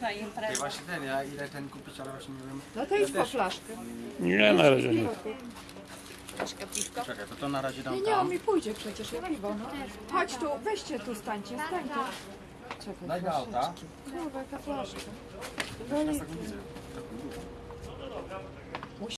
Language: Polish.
Na Ja imprezę. właśnie ten, ja ile ten kupić, ale właśnie nie wiem. No to idź po flaszkę. Nie, na razie nie. Troszkę piwko. Czekaj, to to na razie dam Nie, nie, on tam. mi pójdzie przecież, ja piwo, no. Chodź tu, weźcie tu, stańcie, stańcie. Czekaj, Daj do auta. flaszeczki. Kurwa, jaka flaszka. Ja.